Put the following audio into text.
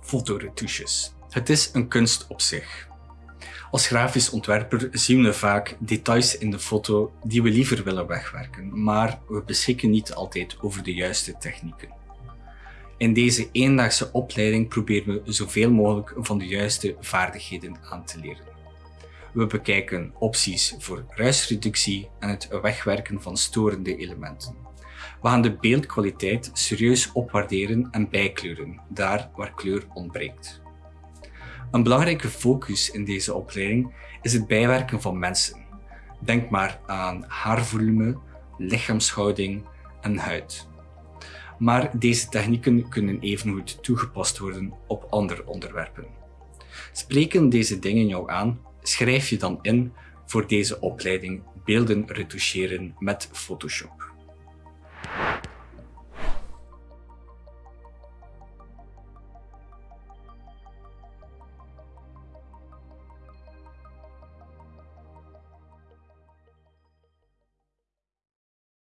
fotoretouches. Het is een kunst op zich. Als grafisch ontwerper zien we vaak details in de foto die we liever willen wegwerken, maar we beschikken niet altijd over de juiste technieken. In deze eendaagse opleiding proberen we zoveel mogelijk van de juiste vaardigheden aan te leren. We bekijken opties voor ruisreductie en het wegwerken van storende elementen. We gaan de beeldkwaliteit serieus opwaarderen en bijkleuren, daar waar kleur ontbreekt. Een belangrijke focus in deze opleiding is het bijwerken van mensen. Denk maar aan haarvolume, lichaamshouding en huid. Maar deze technieken kunnen evengoed toegepast worden op andere onderwerpen. Spreken deze dingen jou aan, schrijf je dan in voor deze opleiding Beelden retoucheren met Photoshop.